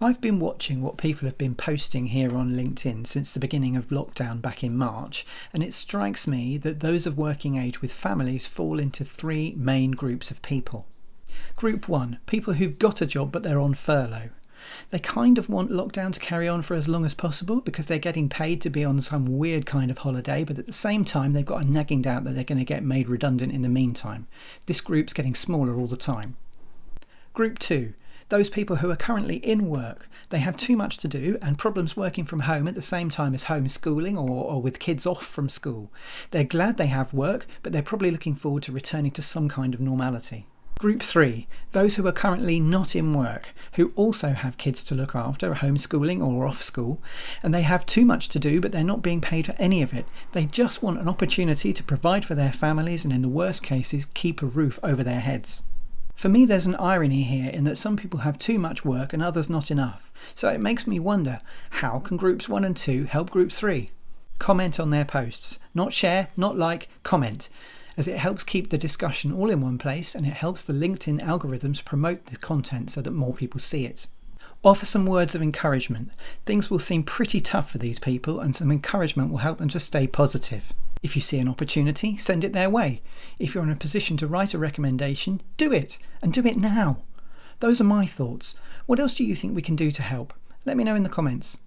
I've been watching what people have been posting here on LinkedIn since the beginning of lockdown back in March, and it strikes me that those of working age with families fall into three main groups of people. Group one people who've got a job but they're on furlough. They kind of want lockdown to carry on for as long as possible because they're getting paid to be on some weird kind of holiday, but at the same time, they've got a nagging doubt that they're going to get made redundant in the meantime. This group's getting smaller all the time. Group two those people who are currently in work. They have too much to do and problems working from home at the same time as homeschooling or, or with kids off from school. They're glad they have work, but they're probably looking forward to returning to some kind of normality. Group three, those who are currently not in work, who also have kids to look after, homeschooling or off school, and they have too much to do, but they're not being paid for any of it. They just want an opportunity to provide for their families and, in the worst cases, keep a roof over their heads. For me, there's an irony here in that some people have too much work and others not enough. So it makes me wonder how can groups 1 and 2 help group 3? Comment on their posts. Not share, not like, comment, as it helps keep the discussion all in one place and it helps the LinkedIn algorithms promote the content so that more people see it. Offer some words of encouragement. Things will seem pretty tough for these people, and some encouragement will help them to stay positive. If you see an opportunity, send it their way. If you're in a position to write a recommendation, do it, and do it now. Those are my thoughts. What else do you think we can do to help? Let me know in the comments.